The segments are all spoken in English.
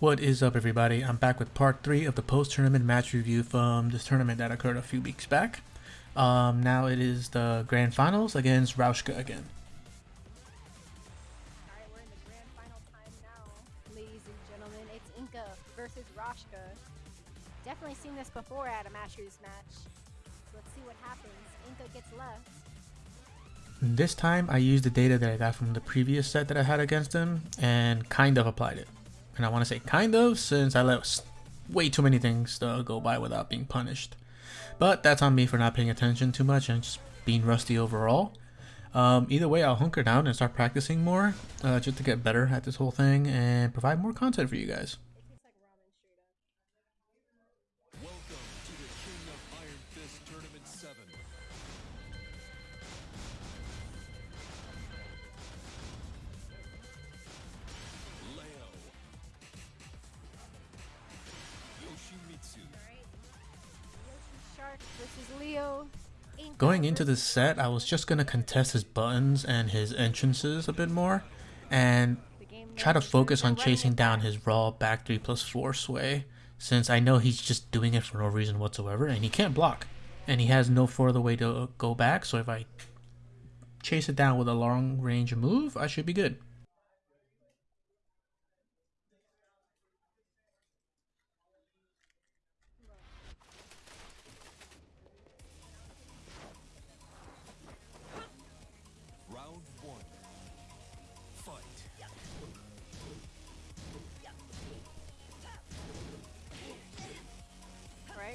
What is up everybody? I'm back with part 3 of the post-tournament match review from this tournament that occurred a few weeks back. Um, now it is the grand finals against Rauschka again. Alright, we're in the grand final time now, ladies and gentlemen. It's Inca versus Rauschka. Definitely seen this before at a Masters match. Let's see what happens. Inca gets left. This time I used the data that I got from the previous set that I had against him and kind of applied it. And I want to say kind of since I let way too many things uh, go by without being punished. But that's on me for not paying attention too much and just being rusty overall. Um, either way, I'll hunker down and start practicing more uh, just to get better at this whole thing and provide more content for you guys. Going into this set, I was just to contest his buttons and his entrances a bit more and try to focus on chasing down his raw back 3 plus 4 sway since I know he's just doing it for no reason whatsoever and he can't block and he has no further way to go back so if I chase it down with a long range move I should be good.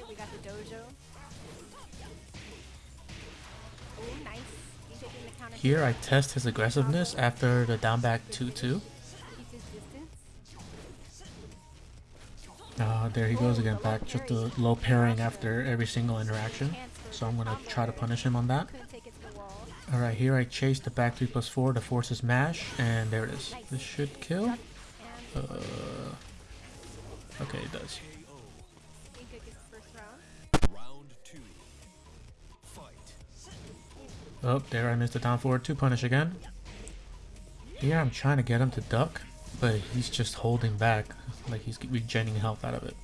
We got the dojo. Ooh, nice. He's the counter Here I test his aggressiveness after the down back 2-2. Keeps his distance. Uh, there he goes again back just a low pairing after every single interaction so I'm gonna try to punish him on that. Couldn't take it to the wall. Alright, here I chase the back 3 plus 4 to force his mash, and there it is. This should kill. Uh, okay, it does. Oh, there I missed the down forward to punish again. Here I'm trying to get him to duck, but he's just holding back, like he's regenerating health out of it.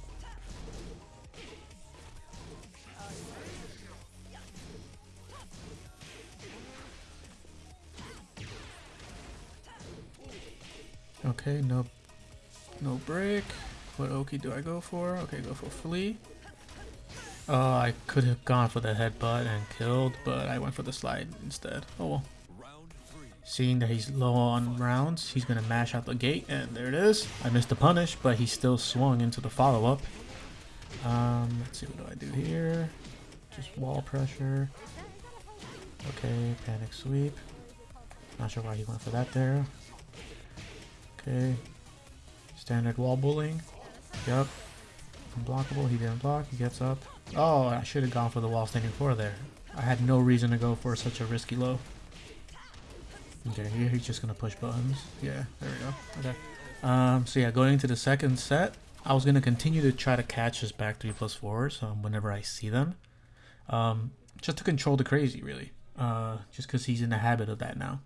Okay, no, no break. What Oki do I go for? Okay, go for Flea. Oh, I could have gone for the headbutt and killed, but I went for the slide instead. Oh well. Seeing that he's low on rounds, he's gonna mash out the gate, and there it is. I missed the punish, but he still swung into the follow-up. Um, let's see, what do I do here? Just wall pressure. Okay, panic sweep. Not sure why he went for that there. Okay. Standard wall bullying. Yup. Unblockable, he didn't block, he gets up. Oh, I should have gone for the wall standing four there. I had no reason to go for such a risky low. Okay, here he's just gonna push buttons. Yeah, there we go. Okay. Um, so yeah, going into the second set, I was gonna continue to try to catch his back three plus fours um, whenever I see them, um, just to control the crazy really. Uh, just because he's in the habit of that now.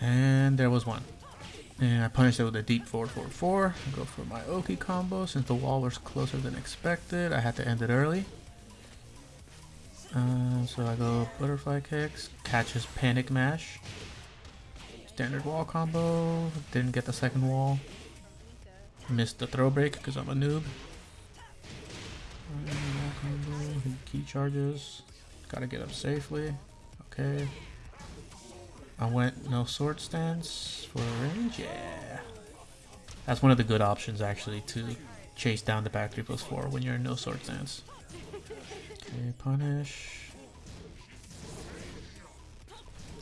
And there was one. And I punished it with a deep 444. Go for my Oki combo. Since the wall was closer than expected, I had to end it early. Uh, so I go butterfly kicks, catches panic mash. Standard wall combo. Didn't get the second wall. Missed the throw break because I'm a noob. Wall combo, key charges. Gotta get up safely. Okay. I went no sword stance for range. Yeah, that's one of the good options actually to chase down the back three plus four when you're in no sword stance. Okay, punish.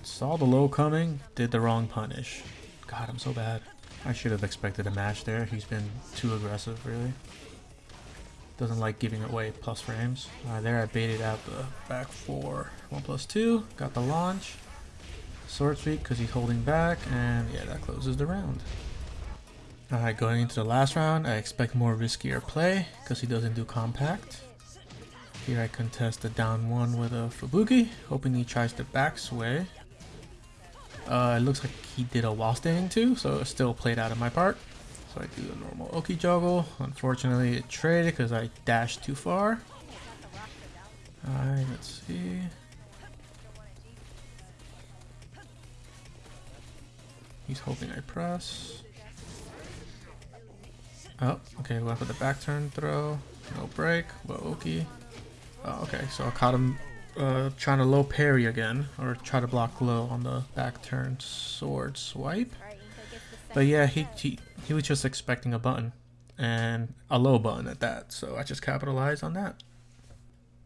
Saw the low coming, did the wrong punish. God, I'm so bad. I should have expected a mash there. He's been too aggressive, really. Doesn't like giving away plus frames. There I baited out the back four. One plus two. Got the launch. Sword sweep because he's holding back. And yeah, that closes the round. Alright, going into the last round, I expect more riskier play because he doesn't do compact. Here I contest the down one with a Fubuki, hoping he tries to back sway. Uh, it looks like he did a wall standing too, so it still played out of my part. So I do the normal Oki juggle. Unfortunately, it traded because I dashed too far. Alright, let's see. He's hoping I press. Oh, okay, went for the back turn throw. No break. Well, Oki. Oh, okay, so I caught him uh, trying to low parry again, or try to block low on the back turn sword swipe. But yeah, he, he he was just expecting a button, and a low button at that. So I just capitalized on that.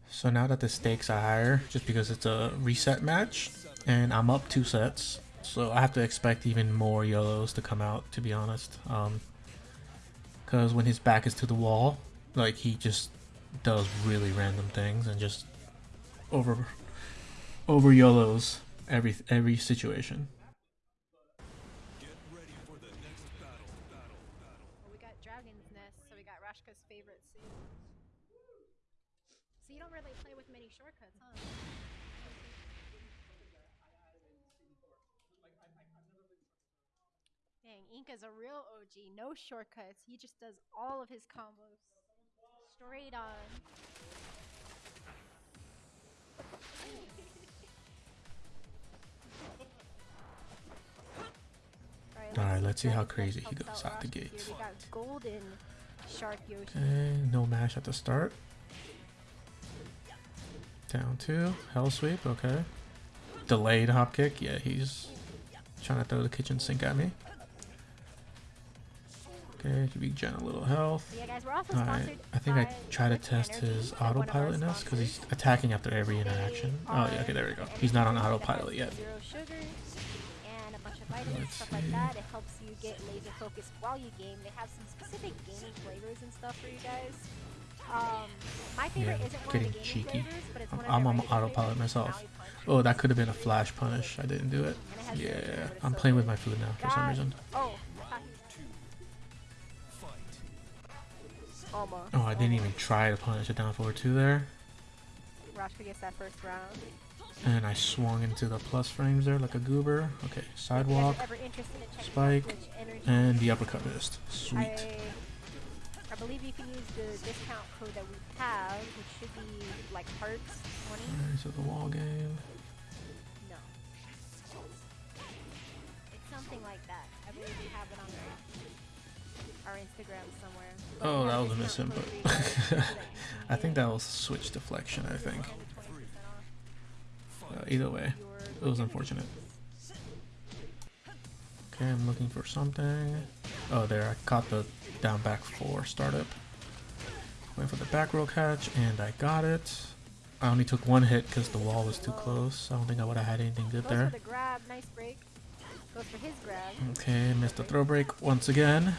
So now that the stakes are higher, just because it's a reset match, and I'm up two sets, so I have to expect even more YOLOs to come out. To be honest, um, because when his back is to the wall, like he just does really random things and just over over YOLOs every every situation. Get ready for the next battle. Battle. Battle. Well, we got Dragon's Nest, so we got Rashka's favorite suit. So you don't really play with many shortcuts, huh? Inka's a real OG, no shortcuts. He just does all of his combos straight on. Alright, let's see how crazy he goes out the Rashka here. gates. We golden shark Yoshi. Okay, no mash at the start. Down two, hell sweep, okay. Delayed hop kick, yeah, he's trying to throw the kitchen sink at me. Okay, give Gen a little health. Yeah, guys, Alright, I think I try to test his They're one of our autopilotness because he's attacking after every interaction. Oh yeah, okay, there we go. He's not on autopilot yet. Zero and a bunch of vitamins, stuff like that. It helps you get laser focused while you game. They have some specific gaming flavors and stuff for you guys. Um, my favorite Yeah, isn't getting cheeky. flavors, I'm- one of I'm on autopilot myself. Oh, that could have been a flash punish. I didn't do it. And it has Yeah, zero sugar, but it's I'm playing with my food now for some reason. Oh, almost. Oh, I didn't even try to punish a down forward two there. Rashka gets that first round. And I swung into the plus frames there like a goober. Okay, If you guys sidewalk. are ever interested in checking out spike, And the uppercut missed. Sweet. I, I believe you can use the discount code that we have, which should be like hearts 20. Alright, so the wall game. No. It's something like that. I believe we have it on our, our Instagram somewhere. Oh, that was a discount misinput. code for you guys so that you can I think that was switch deflection, I think. 10 to 20% off Uh, either way, it was unfortunate. Okay, I'm looking for something. Oh, there, I caught the down back four startup. Went for the back row catch, and I got it. I only took one hit because the wall was too close. I don't think I would have had anything good there. for the grab, nice break. Goes for his grab. Okay, missed the throw break once again.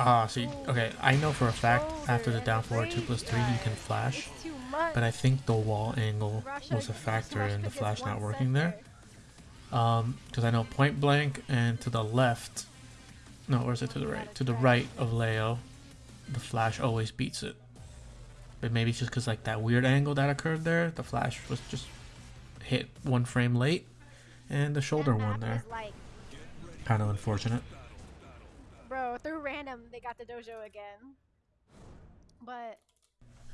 Ah, see, okay, I know for a fact after the down forward 2 plus 3 you can flash, but I think the wall angle was a factor in the flash not working there. Um, because I know point blank and to the left, no, or is it to the right? To the right of Leo, the flash always beats it. But maybe it's just because like that weird angle that occurred there, the flash was just hit one frame late, and the shoulder one there. Kind of unfortunate. Bro, through random, they got the dojo again. But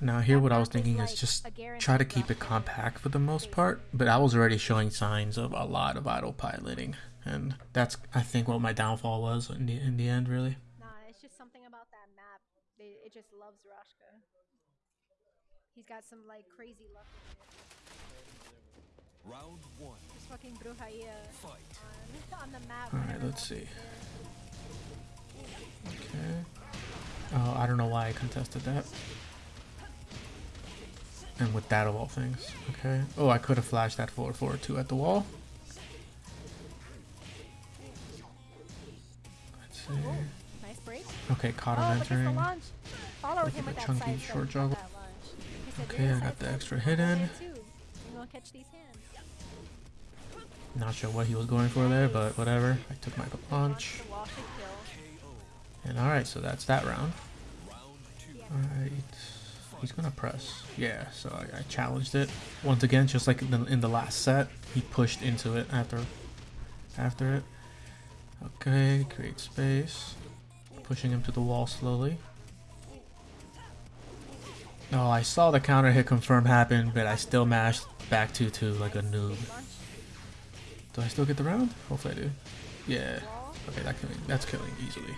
Now here what I was map is thinking like is just try to keep it compact for the most part, but I was already showing signs of a lot of autopiloting, and that's I think what my downfall was in the in the end really. nah, it's just something about that map. They, it just loves Rashka. He's got some like crazy luck with it. Round one. Just fucking Brujeria Fight. on, on the map. Alright, let's see. there. Okay. Oh, I don't know why I contested that. And with that of all things. Okay. Oh, I could have flashed that forward forward two at the wall. Let's see. Nice break. Okay, caught Oh, him entering. Look him with that chunky short on juggle. that launch. He said, Okay, "You're I a got the extra hit in. there too. You gonna catch these hands. Not sure what he was going for there, but whatever. I took my punch. And alright, so that's that round. Alright. He's gonna press. Yeah, so I, I challenged it. Once again, just like in the, in the last set, he pushed into it after after it. Okay, create space. Pushing him to the wall slowly. Oh, I saw the counter hit confirm happen, but I still mashed back 2-2 like a noob. Do I still get the round? Hopefully I do. Yeah. Okay, that killing, that's killing easily.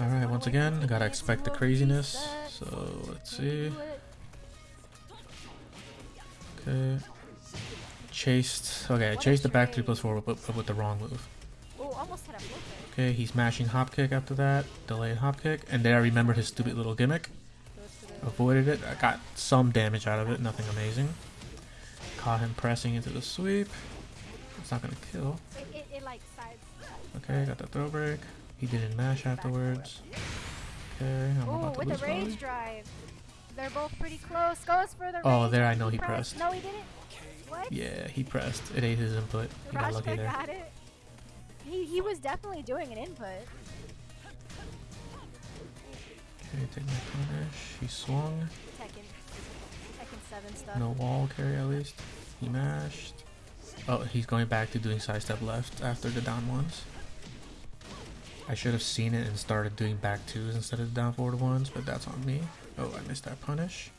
Alright, once again, I gotta expect the craziness. So, let's see. Okay. Chased. Okay, I chased the back 3 plus 4 but, but with the wrong move. Oh, almost had a flipper. Okay, he's mashing hop kick after that. Delayed hop kick. And there I remembered his stupid little gimmick. Goes to the Avoided it. I got some damage out of it. Nothing amazing. Caught him pressing into the sweep. It's not gonna kill. Okay, got the throw break. He didn't mash afterwards. Okay, I'm Oh, about to with lose the rage probably. drive. They're both pretty close. Goes for the Oh, there I know he pressed. No, he didn't. What? Yeah, he pressed. It ate his input. He got lucky there. got it. He, he was definitely doing an input. Okay, take my punish. He swung. Tekken. Tekken 7 stuff. No wall carry at least. He mashed. Oh, he's going back to doing sidestep left after the down ones. I should have seen it and started doing back twos instead of the down forward ones, but that's on me. Oh, I missed that punish.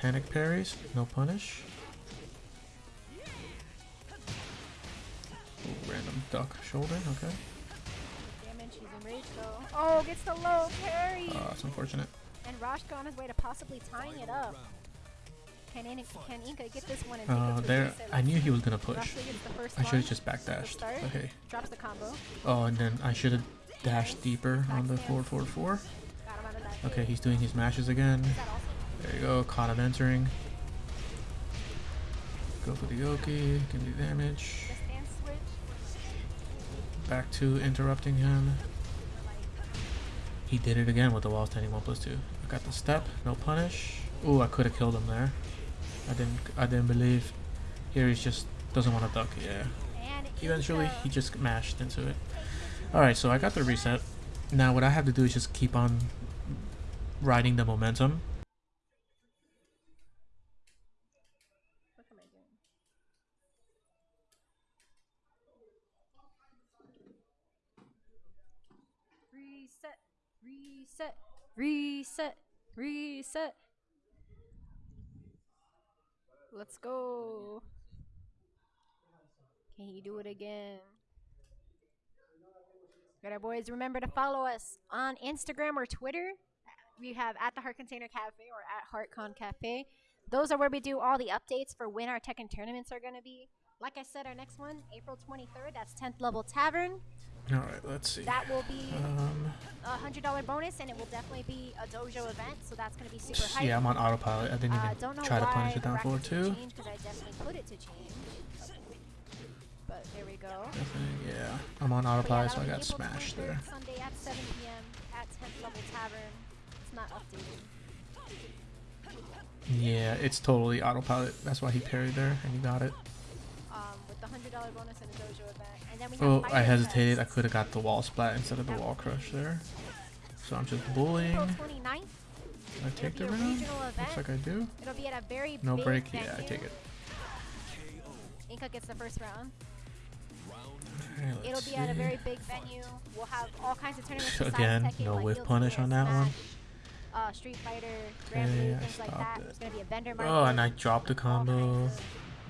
Panic parries, no punish. Ooh, random duck shoulder, okay. Damage, he's in rage though. Oh, gets the low parry. Uh, that's unfortunate. and Rashka on his way to possibly tying it up. Can, In- can Inca get this one and Uh, it to a there. I knew he was gonna push. Rashka gets the first I should have just backdashed. Okay. drops the combo. Oh, and then I should have dashed deeper on the Backstance. forward forward four. Got him out of that Okay, he's doing his mashes again. There you go, caught him entering. Go for the Yoki, can do damage. Back to interrupting him. He did it again with the wall standing 1 plus 2. I got the step, no punish. Ooh, I could have killed him there. I didn't I didn't believe. Here he's just doesn't want to duck, yeah. Eventually he just mashed into it. Alright, so I got the reset. Now what I have to do is just keep on riding the momentum. Reset, reset, reset, reset. Let's go. Can he do it again? Good Our boys, remember to follow us on Instagram or Twitter. We have at the Heart Container Cafe or at HeartCon Cafe. Those are where we do all the updates for when our Tekken tournaments are going to be. Like I said, our next one, April 23rd, that's 10th Level Tavern. Alright, let's see. That will be Um, a $100 bonus, and it will definitely be a dojo event, so that's going to be super hype. yeah, I'm on autopilot. I didn't Uh, even don't know try to punish it down forward didn't too. change, I definitely put it to change. But there we go. Yeah. I'm on But yeah, autopilot, so I got smashed there. Sunday at 7 p.m. at 10th Level Tavern. It's not updated. Yeah, it's totally autopilot. That's why he parried there and he got it. Um, with the $100 bonus and a dojo event. And then we Oh, I hesitated. I could have got the wall splat instead of the wall crush there. So I'm just bullying. April 29th. I take the round. Looks like I do. It'll be at a very No break. Yeah, I take it. Inca gets the first round. It'll let's be at a very big venue. We'll have all kinds of tournaments. Again, Tekken, no like whiff punish on that one. Uh, Street Fighter, Okay, things like that. it. There's gonna be a vendor Oh, and I dropped the all combo.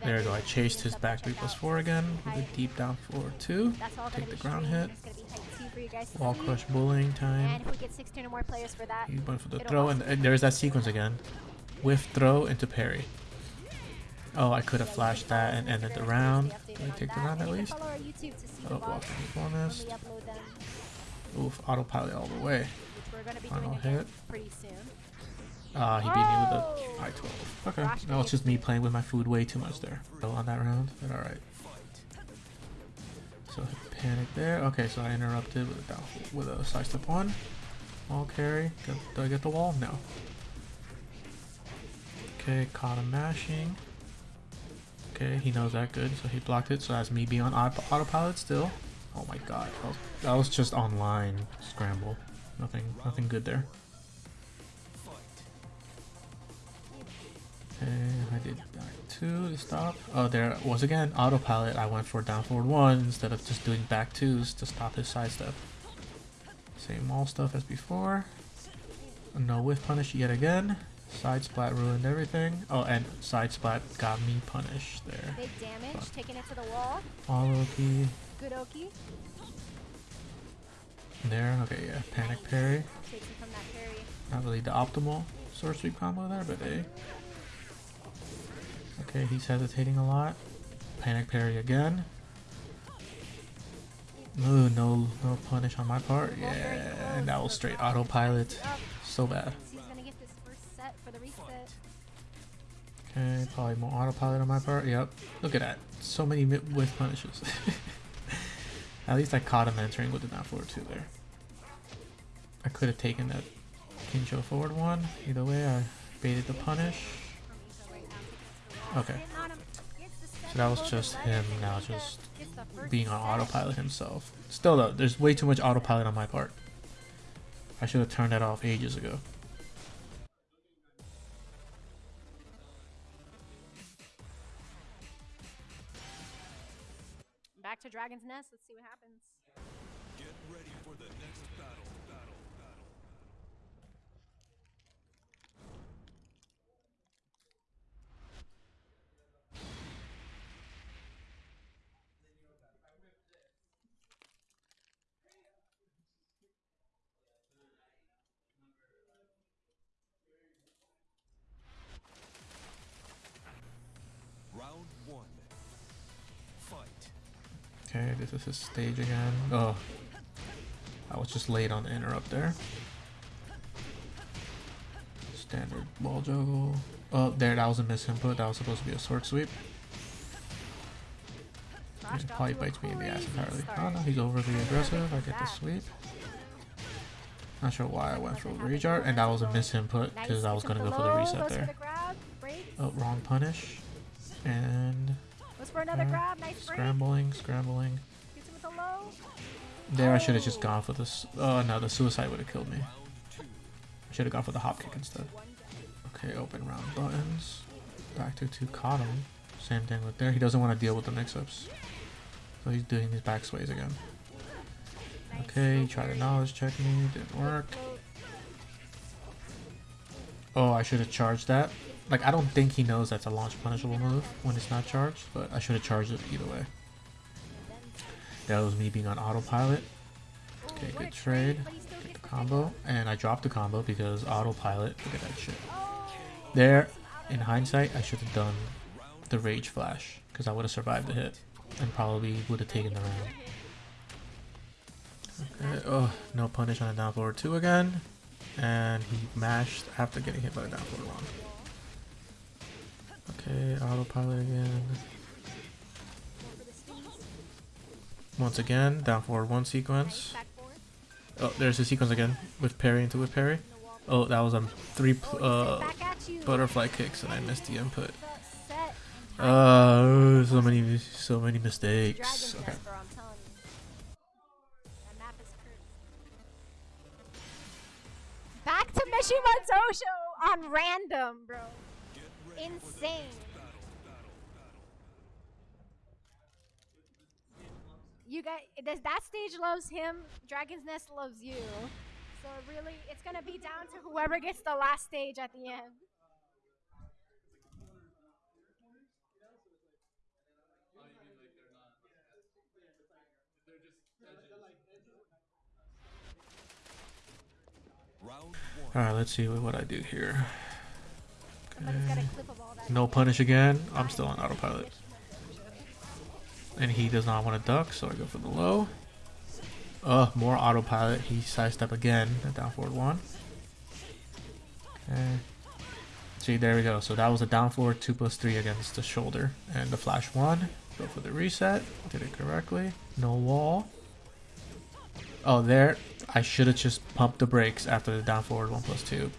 There we go. I chased his back 3 4 again with a deep down forward 2. Take the ground hit. It's gonna be hype too for you guys to Wall crush bullying time. And if we get 16 or more players for that, He went for the throw, and, and there's that sequence again. Whiff throw into parry. Oh, I could have flashed that and ended the round. Can on take the round at least? Oh, walking bonus. we Oof, autopilot all the way. Final hit. Ah, he beat me with Oh! the I-12. Okay, was gets just me playing with my food way too much there. So on that round, but alright. So panic there. Okay, so I interrupted with a with a side step one. Wall carry. Do, do I get the wall? No. Okay, caught him mashing. Okay, he knows that good, so he blocked it. So that's me being on autopilot still. Oh my god, that was, that was just online scramble. Nothing, nothing good there. I did back two to stop. Oh, there was again autopilot. I went for down forward one instead of just doing back twos to stop his side step. Same all stuff as before. No whiff punish yet again. Side splat ruined everything. Oh, and side splat got me punished there. Big damage, taking it to the wall. Follow key Good Oki. there. Okay, yeah. Panic parry. Takes from that parry. Not really the optimal sweep combo there, but hey. Okay, he's hesitating a lot. Panic parry again. Ooh, no, no punish on my part. Yeah, and that was straight autopilot. So bad. For the reset. Okay, probably more autopilot on my part. Yep. Look at that. So many mi- whiff punishes. at least I caught him entering with the down forward two there. I could have taken that Kincho forward one. Either way, I baited the punish. Okay. Hitting on him. Gets the step So that was just him now just gets the first being on autopilot himself. Still though, there's way too much autopilot on my part. I should have turned that off ages ago. Dragon's Nest. Let's see what happens. Get ready for the next battle. Okay, this is his stage again. Oh. I was just late on the interrupt there. Standard ball juggle. Oh, there, that was a miss input. That was supposed to be a sword sweep. He probably bites me in the ass entirely. Oh no, he's overly aggressive. I get the sweep. Not sure why I went for rage art, and that was a miss input because I was gonna go for the reset there. For the grab, break. Oh, wrong punish. And Goes for another uh, grab. Nice break. scrambling, scrambling. Gets him with the low. There, I should have Oh. just gone for this. Oh no, the suicide would have killed me. I should have gone for the hop kick instead. Okay, open round buttons. Back to two, caught him. Same thing with there. He doesn't want to deal with the mix-ups, so he's doing his back sways again. Okay, try to knowledge check me, didn't work. Oh, I should have charged that. Like, I don't think he knows that's a launch punishable move when it's not charged, but I should have charged it either way. That was me being on autopilot. Okay, good trade. Get the combo, and I dropped the combo because autopilot. Look at that shit. There, in hindsight, I should have done the rage flash because I would have survived the hit and probably would have taken the round. Okay, oh, no punish on a down forward two again, and he mashed after getting hit by the down forward one. Okay, autopilot again. the. Once again, down forward one sequence. Oh, there's a sequence again with parry into with parry. Oh, that was on three uh, butterfly kicks and I missed the input. The. Uh, so many, so many mistakes. Okay. Back to Mishima Dojo on random, bro. Get ready for the Insane. You guys, this, that stage loves him. Dragon's Nest loves you. So really, it's gonna be down to whoever gets the last stage at the end. Alright, let's see what, what I do here. Somebody's got a clip of all that. No punish again. I'm still on autopilot. And he does not want to duck, so I go for the low. Uh, more autopilot. He sidestep again. The down forward one. Okay. See, there we go. So that was a down forward 2 plus 3 against the shoulder. And the flash 1. Go for the reset. Did it correctly. No wall. Oh, there. I should have just pumped the brakes after the down forward 1 plus 2.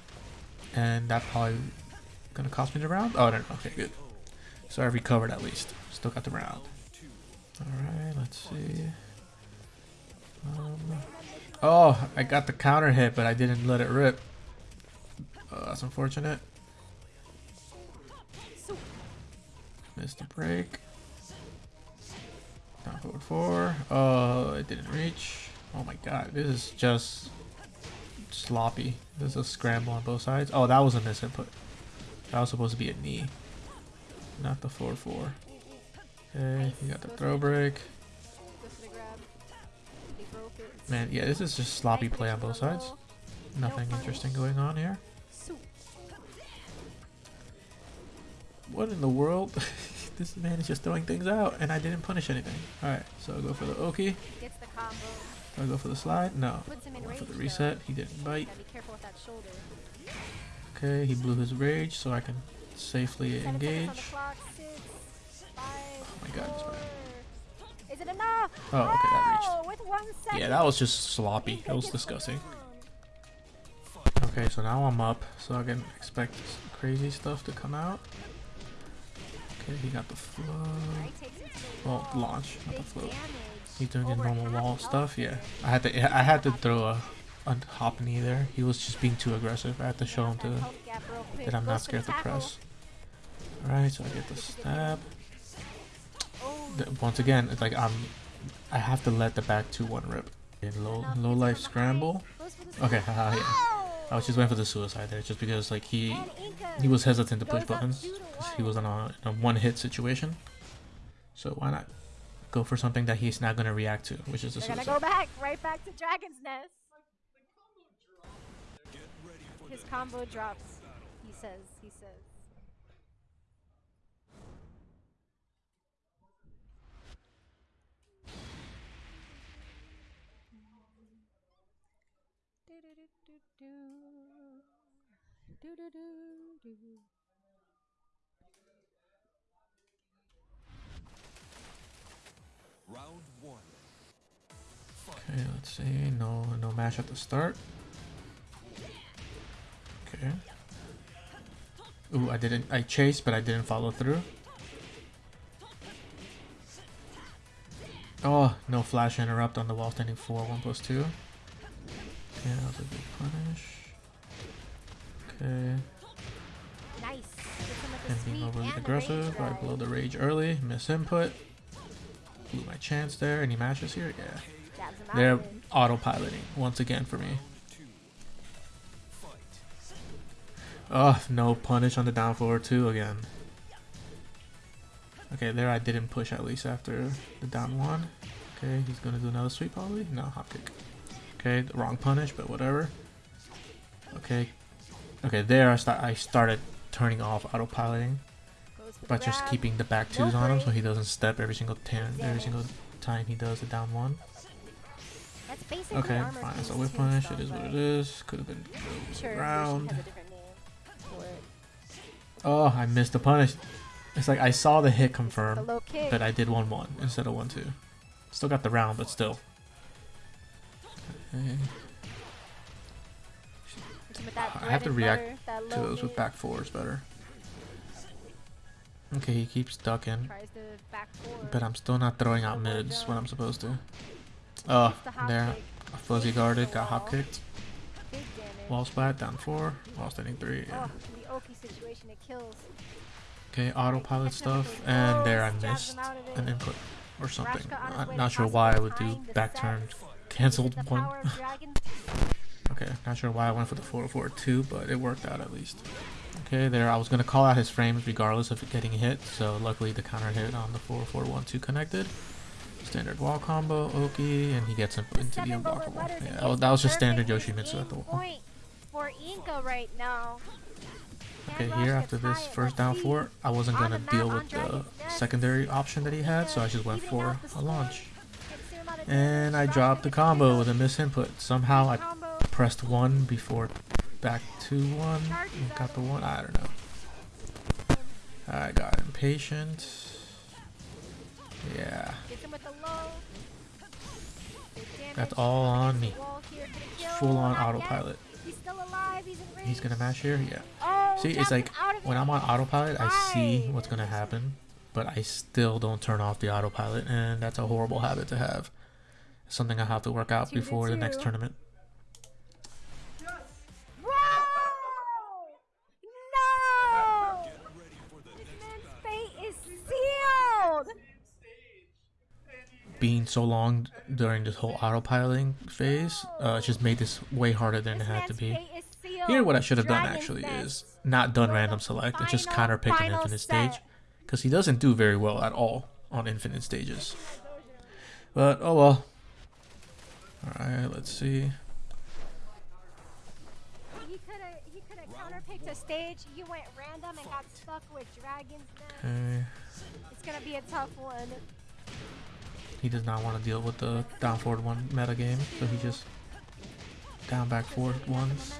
And that probably gonna cost me the round? Oh, no, okay, good. So I recovered at least. Still got the round. Alright, let's see. Um, oh, I got the counter hit, but I didn't let it rip. Oh, that's unfortunate. Missed the break. Down forward four. Oh, it didn't reach. Oh my god, this is just sloppy. There's a scramble on both sides. Oh, that was a misinput. That was supposed to be a knee, not the 4-4. Okay, you got the throw break. Man, yeah, this is just sloppy play on both sides. Nothing interesting going on here. What in the world? this man is just throwing things out, and I didn't punish anything. Alright, so I'll go for the Oki. Do I go for the slide? No. For the reset. He didn't bite. Gotta be careful with that shoulder. Okay, he blew his rage, so I can safely Seven seconds on the engage. clock. Six, five, Oh my god. Is it enough? Oh, okay, that oh, reached. Oh, With one second. Yeah, that was just sloppy. That was disgusting. Okay, so now I'm up, so I can expect crazy stuff to come out. Okay, he got the flow. Right, takes him to the oh, Well, launch, not the flow. He's doing his normal wall stuff. Yeah, I had to. I had to throw a, a hop knee there. He was just being too aggressive. I had to show him That to health gap real quick. that I'm not scared to press. Alright, so I get the stab. Once again, it's like I'm. I have to let the back two one rip. In low low life scramble. behind. Goes for the Okay, haha, yeah. I was just waiting for the suicide there, just because like he he was hesitant to push buttons because he was on a, in a one hit situation. So why not go for something that he's not gonna react to, which is a They're gonna go back, right back to Dragon's Nest. Get ready for His combo drops. He says. He says. Do-do-do-do. round one. Okay, let's see. No, no mash at the start. Okay. Ooh, I didn't. I chased, but I didn't follow through. Oh, no flash interrupt on the wall standing four, one plus two. Okay, that was a big punish. Okay, Nice. Gets him with the and being overly aggressive. I blow the rage early, miss input. Blew my chance there. Any matches here? Yeah. Jabs him out They're autopiloting once again for me. Oh, no punish on the down forward two again. Okay, there I didn't push at least after the down one. Okay, he's gonna do another sweep probably. No, hop kick. Okay, the wrong punish, but whatever. Okay, okay, there I start. I started turning off autopiloting Goes for the by just keeping the back twos on him so he doesn't step every single time. Every single time he does the down one. Okay, fine. So whip punish. It is what it is. Could have been round. Oh, I missed the punish. It's like I saw the hit confirm, but I did 1 1 instead of 1 2. Still got the round, but still. Okay. Hits him with that I have to react butter, To those with back fours better. Okay, he keeps ducking, Tries to back forward. but I'm still not throwing out mids when I'm supposed to. Oh, Hits the hop there. kick. Fuzzy guarded, got hop kicked. Wall splat, down 4. Wall standing 3. Yeah. Oh, situation, it kills. Okay, autopilot Catching up with stuff, and there I missed him out of it. an input or something. His Not, to sure why I would do tying the back set. turn cancelled the one. power of dragon. Okay, not sure why I went for the 442, but it worked out at least. Okay, there I was gonna call out his frames regardless of getting hit, so luckily the counter hit on the 4412 connected. Standard wall combo, Oki, and he gets in, into the unblockable. Yeah, that was, it's that was just standard Yoshimitsu at the wall. Point for Inca right now. Okay, here after this first down four, I wasn't gonna deal with the secondary option that he had, so I just went for a launch. Gets him out of And I dropped the combo with a miss input. Somehow I pressed one before back to one got the one. I don't know. I got impatient. Yeah, Gets him with the low. Big damage. that's all on me. Wall here for the kill. Full on autopilot. He's still alive. He's in range. He's gonna mash here. Yeah. Oh, See, it's like when I'm on autopilot, I see what's going to happen, but I still don't turn off the autopilot, and that's a horrible habit to have. It's something I have to work out before the next tournament. being so long during this whole autopiloting phase uh, just made this way harder than this it had to be. Here, what I should have done actually is not done random select and just counter pick an infinite stage. Because he doesn't do very well at all on infinite stages. But, oh well. Alright, let's see. He could have he could have counterpicked a stage. You went random and got stuck with Dragon's Okay. It's gonna be a tough one. He does not want to deal with the down forward one meta game, so he just down back forward ones.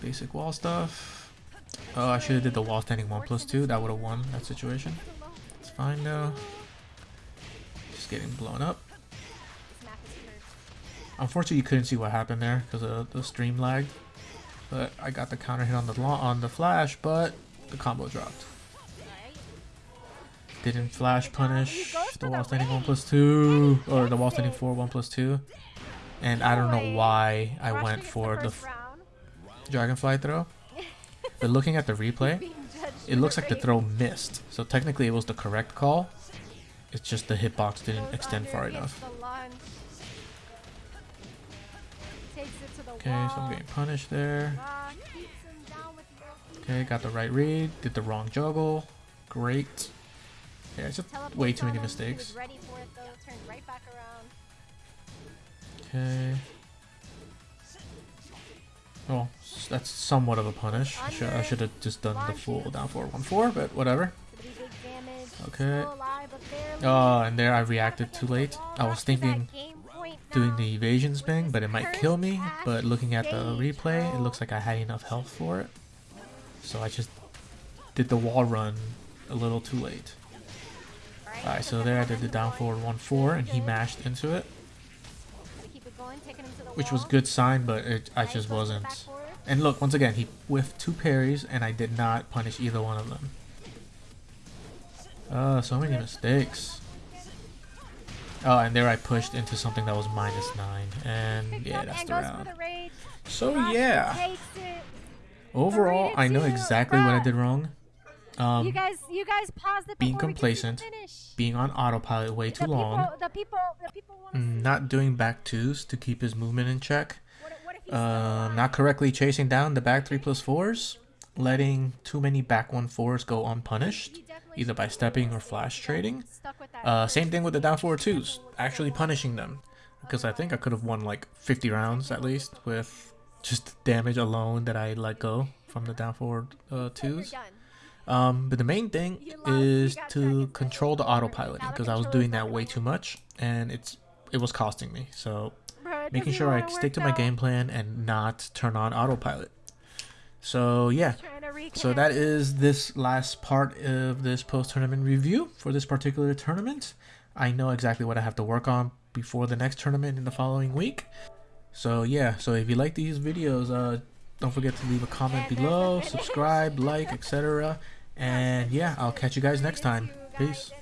Basic wall stuff. Oh, I should have did the wall standing one plus two. That would have won that situation. It's fine though. Just getting blown up. Unfortunately, you couldn't see what happened there because of the stream lagged. But I got the counter hit on the on the flash, but the combo dropped. Didn't flash punish the wall standing one plus two, or the wall standing four one plus two. And I don't know why I went for the. Dragonfly throw. But looking at the replay, it looks like the throw missed. So technically, it was the correct call. It's just the hitbox didn't extend far enough. the launch. Takes it to the Okay, so I'm getting punished there. Rock keeps him down with the ulti. Okay, got the right read, did the wrong juggle. Great. Yeah, it's just way too many mistakes. was Well, that's somewhat of a punish. I should, I should have just done the full down 4 1 4, but whatever. Pretty big damage. Okay. Still alive, but barely. Oh, and there I reacted too late. I was thinking doing the evasion spin, but it might kill me. But looking at the replay, it looks like I had enough health for it. So I just did the wall run a little too late. Alright, so there I did the down forward 1 4, and he mashed into it, Gotta keep it going, taking him to the which was good sign, but it, I just goes to the wasn't. And look, once again, he whiffed two parries, and I did not punish either one of them. Uh, so many mistakes. Oh, and there I pushed into something that was minus 9, and yeah, that's the round. So yeah, overall, I know Three to two, exactly what I did wrong. You Um, guys, you guys paused it being before we could see the complacent, being on autopilot way too the long, People, the people, the people want to see. not doing back twos to keep his movement in check, What, what uh, not correctly chasing down the back three plus fours, letting too many back one fours go unpunished, either by stepping or flash trading. Uh, same thing with the down four twos, actually punishing them, because I think I could have won like 50 rounds at least with just damage alone that I let go from the down forward uh, twos. Um, but the main thing is to control the autopiloting because I was doing that way too much, and it's it was costing me. So making sure I stick to my game plan and not turn on autopilot. So yeah, so that is this last part of this post tournament review for this particular tournament. I know exactly what I have to work on before the next tournament in the following week. So yeah, so if you like these videos, uh, don't forget to leave a comment below, subscribe, like, etc. And yeah, I'll catch you guys next time. Peace.